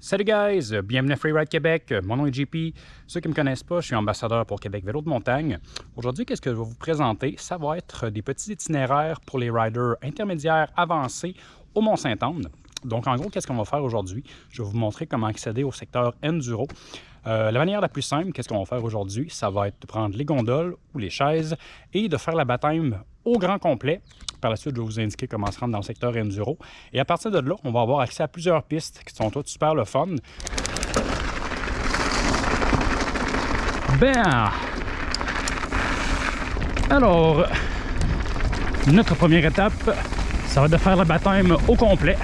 Salut guys, bienvenue à Freeride Québec, mon nom est JP. Ceux qui ne me connaissent pas, je suis ambassadeur pour Québec Vélo de montagne. Aujourd'hui, qu'est-ce que je vais vous présenter? Ça va être des petits itinéraires pour les riders intermédiaires avancés au Mont-Saint-Anne. Donc en gros, qu'est-ce qu'on va faire aujourd'hui? Je vais vous montrer comment accéder au secteur Enduro. Euh, la manière la plus simple, qu'est-ce qu'on va faire aujourd'hui? Ça va être de prendre les gondoles ou les chaises et de faire la baptême au grand complet. Par la suite, je vais vous indiquer comment se rendre dans le secteur Enduro. Et à partir de là, on va avoir accès à plusieurs pistes qui sont toutes super le fun. Ben, alors, notre première étape, ça va être de faire la baptême au complet.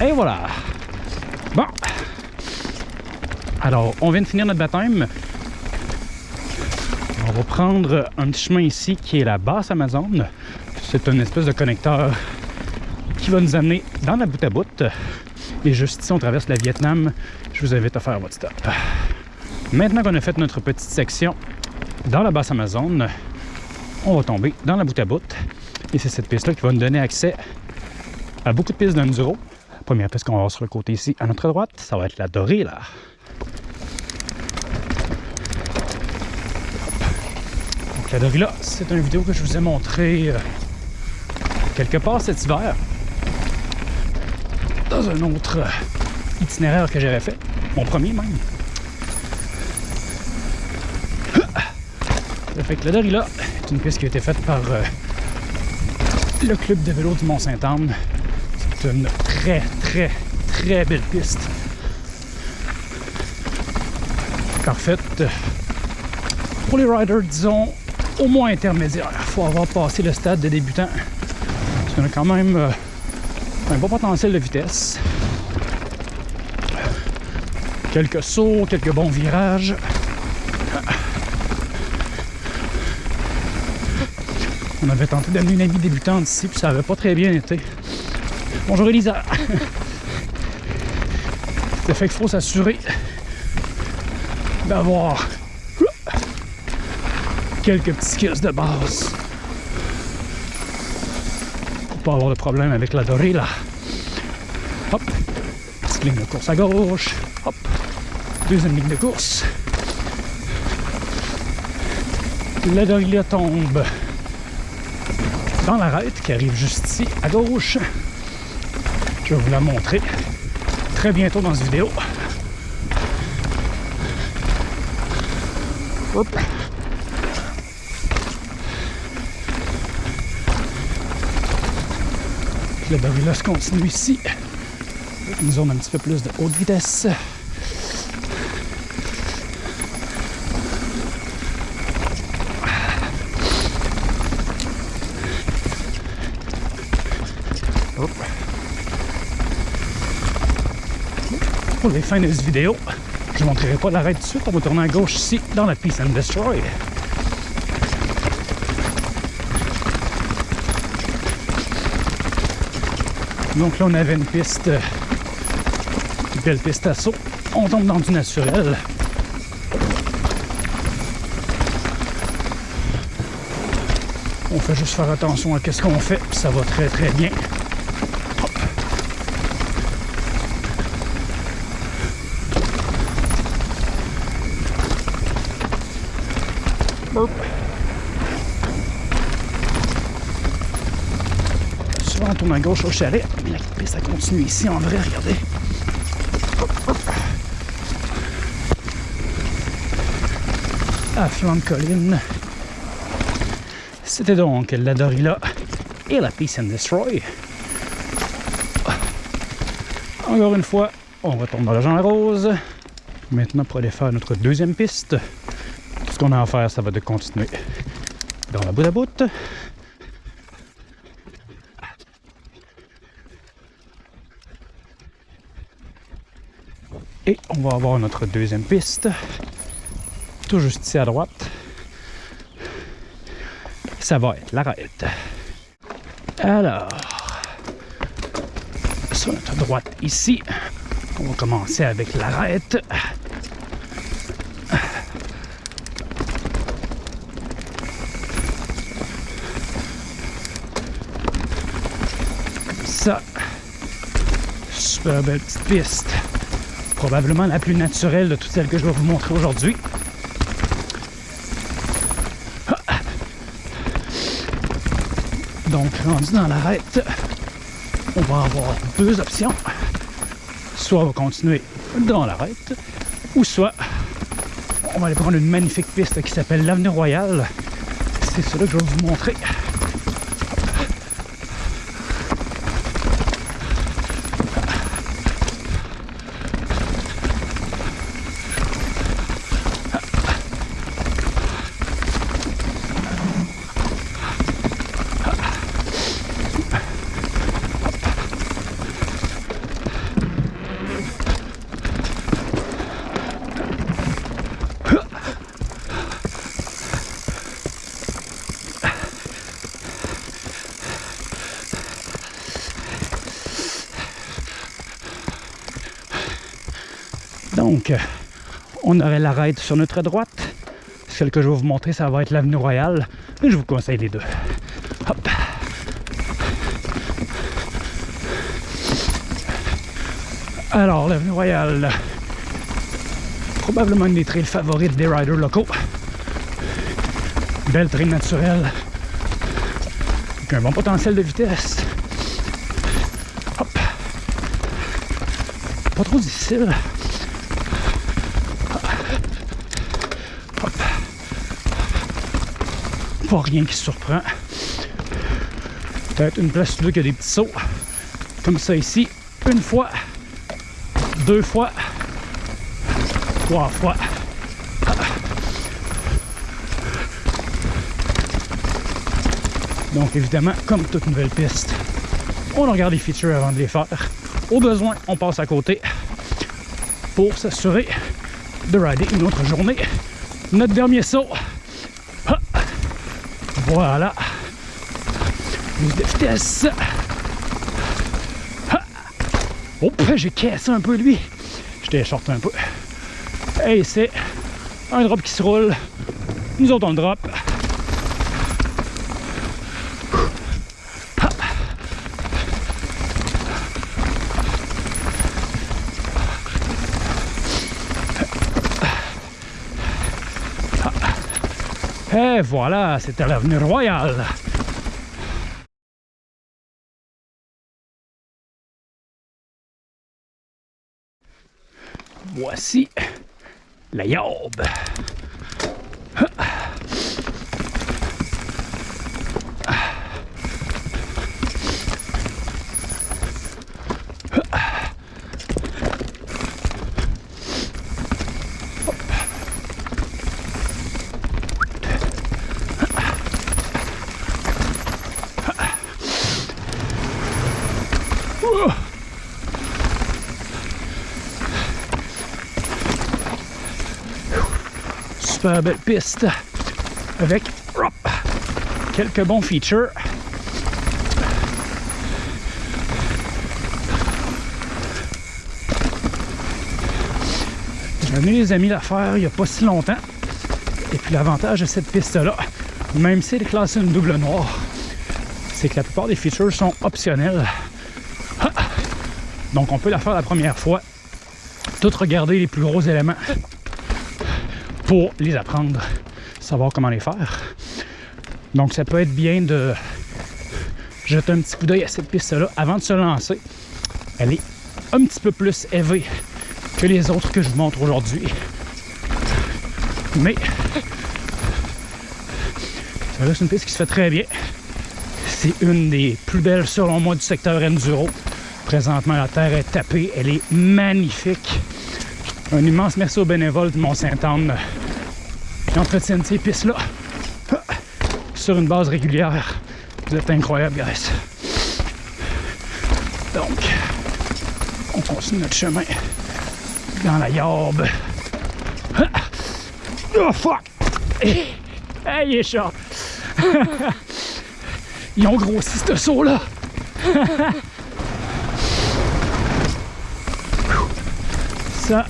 Et voilà. Bon. Alors, on vient de finir notre baptême. On va prendre un petit chemin ici qui est la basse Amazon. C'est une espèce de connecteur qui va nous amener dans la bout à bout. Et juste ici, on traverse la Vietnam. Je vous invite à faire votre stop. Maintenant qu'on a fait notre petite section dans la basse Amazon, on va tomber dans la bout à bout. Et c'est cette piste-là qui va nous donner accès à beaucoup de pistes d'enduro. Première piste qu'on va voir sur le côté ici, à notre droite, ça va être la dorée, là. La c'est une vidéo que je vous ai montré euh, quelque part cet hiver. Dans un autre euh, itinéraire que j'avais fait. Mon premier, même. Ça fait que la Dorée, là, est une piste qui a été faite par... Euh, le club de vélo du Mont-Saint-Anne. C'est une très, très, très belle piste. Parfaite pour les riders, disons, au moins intermédiaires. Il faut avoir passé le stade de débutant. Parce qu'on a quand même euh, un bon potentiel de vitesse. Quelques sauts, quelques bons virages. On avait tenté d'amener une amie débutante ici, puis ça avait pas très bien été. Bonjour Elisa! Ça fait qu'il faut s'assurer d'avoir quelques petits skills de base pour pas avoir de problème avec la dorée là. Hop! Petite ligne de course à gauche. Hop! Deuxième ligne de course. La dorée tombe dans l'arête qui arrive juste ici à gauche. Je vais vous la montrer très bientôt dans cette vidéo. Hop. Le barillage continue ici. Une zone un petit peu plus de haute vitesse. Pour les fins de cette vidéo, je ne montrerai pas l'arrêt de suite. On va tourner à gauche ici, dans la Peace and Destroy. Donc là, on avait une piste, une belle piste à saut. On tombe dans du naturel. On fait juste faire attention à ce qu'on fait, puis ça va très très bien. Gauche au chalet, mais la piste ça continue ici en vrai, regardez. À de colline. C'était donc la Dorilla et la Peace and Destroy. Encore une fois, on retourne dans le Jean Rose. Maintenant, pour aller faire notre deuxième piste, tout ce qu'on a à faire, ça va de continuer dans la bout à bout. Et on va avoir notre deuxième piste, tout juste ici à droite. Ça va être l'arête. Alors, sur notre droite ici, on va commencer avec l'arête. Super belle petite piste. Probablement la plus naturelle de toutes celles que je vais vous montrer aujourd'hui. Donc, rendu dans l'arête, on va avoir deux options. Soit on va continuer dans l'arête, ou soit on va aller prendre une magnifique piste qui s'appelle l'Avenue Royale. C'est cela que je vais vous montrer. On aurait l'arête sur notre droite. Celle que je vais vous montrer, ça va être l'avenue Royale. Je vous conseille les deux. Hop. Alors, l'avenue Royale, probablement une des trails favorites des riders locaux. Belle trail naturelle, avec un bon potentiel de vitesse. Hop. Pas trop difficile. Pas rien qui surprend. Peut-être une place là qui a des petits sauts. Comme ça ici. Une fois. Deux fois. Trois fois. Donc évidemment, comme toute nouvelle piste, on regarde les features avant de les faire. Au besoin, on passe à côté pour s'assurer de rider une autre journée. Notre dernier saut, voilà. Plus de vitesse. Oh, j'ai cassé un peu lui. Je t'écharte un peu. Et c'est un drop qui se roule. Nous autres, on le drop. Et voilà, c'était l'avenue Royale. Voici la Yaube. Super belle piste avec quelques bons features. J'ai amené les amis la faire il n'y a pas si longtemps. Et puis l'avantage de cette piste-là, même si elle est classée une double noire, c'est que la plupart des features sont optionnelles. Donc on peut la faire la première fois, tout regarder les plus gros éléments pour les apprendre, savoir comment les faire. Donc ça peut être bien de jeter un petit coup d'œil à cette piste-là avant de se lancer. Elle est un petit peu plus élevée que les autres que je vous montre aujourd'hui. Mais ça reste une piste qui se fait très bien. C'est une des plus belles selon moi du secteur Enduro. Présentement, la terre est tapée. Elle est magnifique. Un immense merci aux bénévoles de Mont-Saint-Anne qui entretiennent ces pistes-là sur une base régulière. Vous êtes incroyables, guys. Donc, on continue notre chemin dans la yarbe. Oh fuck! Hey, il est! Ils ont grossi ce saut-là! Ça,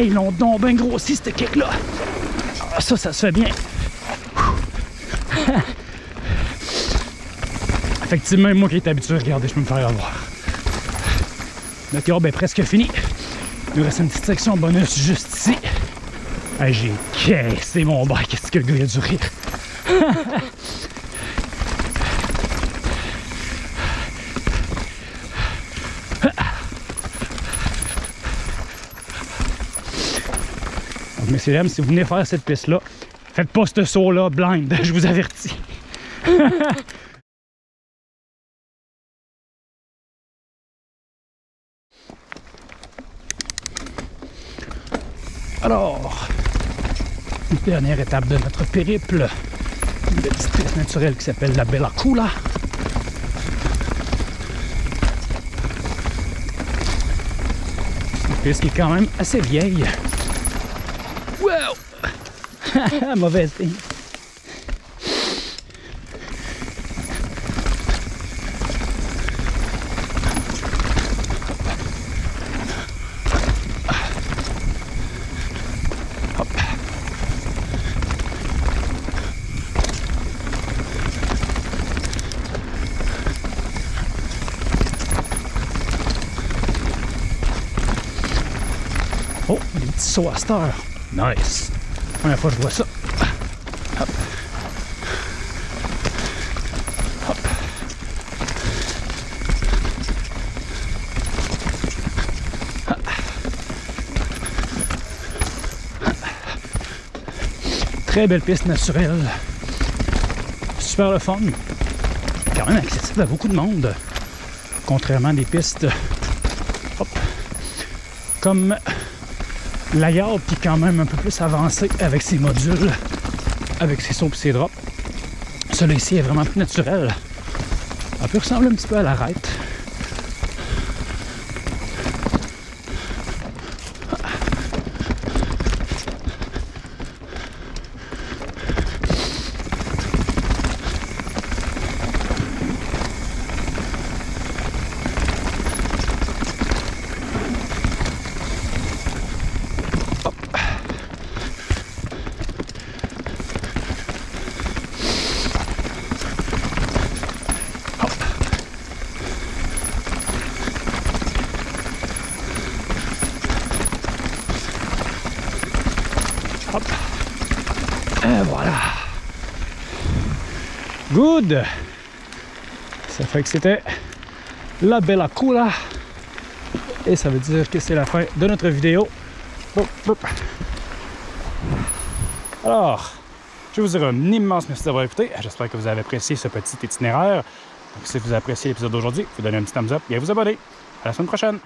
Ils l'ont donc bien grossi, cette kick-là. Ah, ça, ça se fait bien. effectivement, moi qui est habitué, regardez, je peux me faire avoir. Notre courbe est presque fini. Il nous reste une petite section bonus juste ici. J'ai caissé mon bac. Qu'est-ce que le gars a du rire? messieurs dames, si vous venez faire cette piste-là, faites pas ce saut-là blind, je vous avertis. Alors, dernière étape de notre périple, une petite piste naturelle qui s'appelle la Bella Cula. Une piste qui est quand même assez vieille. Wow! Mauvaise ligne. Oh, des petits sauts à cette heure. Nice. Première fois que je vois ça. Hop. Hop. Très belle piste naturelle. Super le fun. Quand même accessible à beaucoup de monde. Contrairement à des pistes hop, comme la garde qui est quand même un peu plus avancée avec ses modules, avec ses sauts et ses drops. Celui ici est vraiment plus naturel. Ça peut ressembler un petit peu à l'arête. Et voilà. Good. Ça fait que c'était la Bella Cula. Et ça veut dire que c'est la fin de notre vidéo. Alors, je vous dire un immense merci d'avoir écouté. J'espère que vous avez apprécié ce petit itinéraire. Donc, si vous appréciez l'épisode d'aujourd'hui, vous donnez un petit thumbs up et vous abonner. À la semaine prochaine!